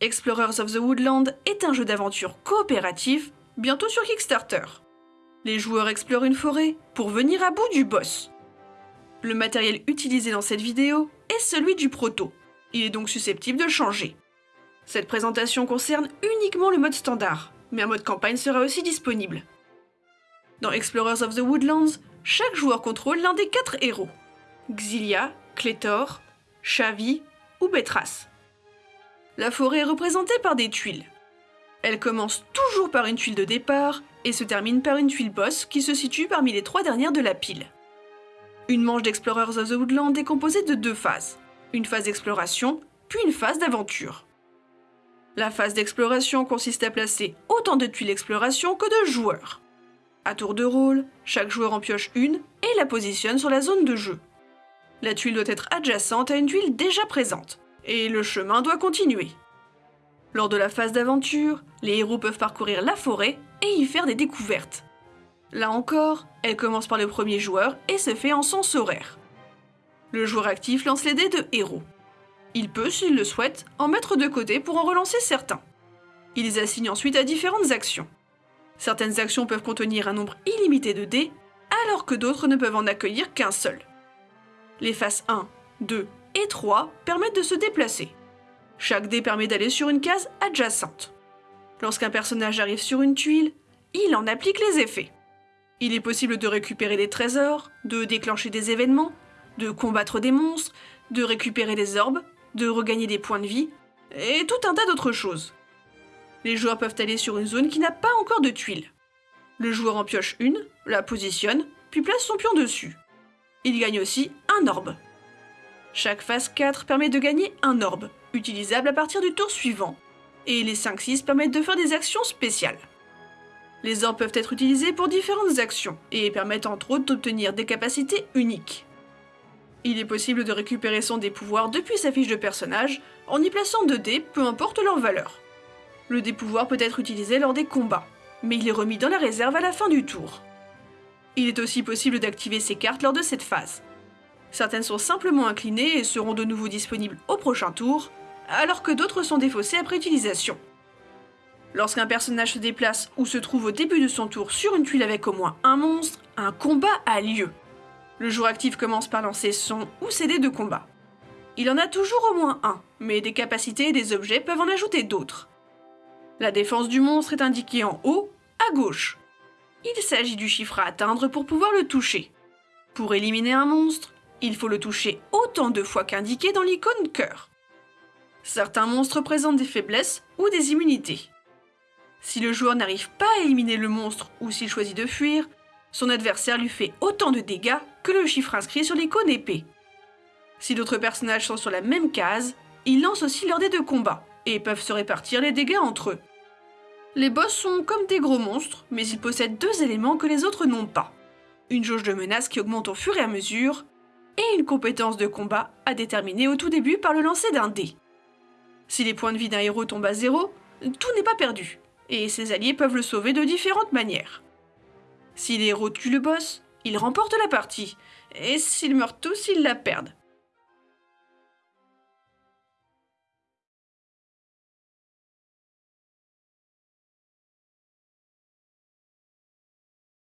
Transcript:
Explorers of the Woodland est un jeu d'aventure coopératif, bientôt sur Kickstarter. Les joueurs explorent une forêt pour venir à bout du boss. Le matériel utilisé dans cette vidéo est celui du proto. Il est donc susceptible de changer. Cette présentation concerne uniquement le mode standard, mais un mode campagne sera aussi disponible. Dans Explorers of the Woodlands, chaque joueur contrôle l'un des quatre héros. Xilia, Clétor, Chavi ou Betras. La forêt est représentée par des tuiles. Elle commence toujours par une tuile de départ et se termine par une tuile boss qui se situe parmi les trois dernières de la pile. Une manche d'Explorers of the Woodland est composée de deux phases. Une phase d'exploration, puis une phase d'aventure. La phase d'exploration consiste à placer autant de tuiles d'exploration que de joueurs. À tour de rôle, chaque joueur en pioche une et la positionne sur la zone de jeu. La tuile doit être adjacente à une tuile déjà présente, et le chemin doit continuer. Lors de la phase d'aventure, les héros peuvent parcourir la forêt et y faire des découvertes. Là encore, elle commence par le premier joueur et se fait en sens horaire. Le joueur actif lance les dés de héros. Il peut, s'il le souhaite, en mettre de côté pour en relancer certains. Il les assigne ensuite à différentes actions. Certaines actions peuvent contenir un nombre illimité de dés, alors que d'autres ne peuvent en accueillir qu'un seul. Les phases 1, 2 et 3 permettent de se déplacer. Chaque dé permet d'aller sur une case adjacente. Lorsqu'un personnage arrive sur une tuile, il en applique les effets. Il est possible de récupérer des trésors, de déclencher des événements, de combattre des monstres, de récupérer des orbes, de regagner des points de vie, et tout un tas d'autres choses. Les joueurs peuvent aller sur une zone qui n'a pas encore de tuiles. Le joueur en pioche une, la positionne, puis place son pion dessus. Il gagne aussi un orbe. Chaque phase 4 permet de gagner un orbe, utilisable à partir du tour suivant, et les 5-6 permettent de faire des actions spéciales. Les orbes peuvent être utilisés pour différentes actions, et permettent entre autres d'obtenir des capacités uniques. Il est possible de récupérer son dé pouvoir depuis sa fiche de personnage, en y plaçant 2 dés, peu importe leur valeur. Le dé pouvoir peut être utilisé lors des combats, mais il est remis dans la réserve à la fin du tour. Il est aussi possible d'activer ces cartes lors de cette phase. Certaines sont simplement inclinées et seront de nouveau disponibles au prochain tour, alors que d'autres sont défaussées après utilisation. Lorsqu'un personnage se déplace ou se trouve au début de son tour sur une tuile avec au moins un monstre, un combat a lieu. Le joueur actif commence par lancer son ou ses dés de combat. Il en a toujours au moins un, mais des capacités et des objets peuvent en ajouter d'autres. La défense du monstre est indiquée en haut, à gauche. Il s'agit du chiffre à atteindre pour pouvoir le toucher. Pour éliminer un monstre, il faut le toucher autant de fois qu'indiqué dans l'icône cœur. Certains monstres présentent des faiblesses ou des immunités. Si le joueur n'arrive pas à éliminer le monstre ou s'il choisit de fuir, son adversaire lui fait autant de dégâts que le chiffre inscrit sur l'icône épée. Si d'autres personnages sont sur la même case, ils lancent aussi leur dés de combat et peuvent se répartir les dégâts entre eux. Les boss sont comme des gros monstres, mais ils possèdent deux éléments que les autres n'ont pas. Une jauge de menace qui augmente au fur et à mesure, et une compétence de combat à déterminer au tout début par le lancer d'un dé. Si les points de vie d'un héros tombent à zéro, tout n'est pas perdu, et ses alliés peuvent le sauver de différentes manières. Si les héros tuent le boss, ils remportent la partie, et s'ils meurent tous, ils la perdent.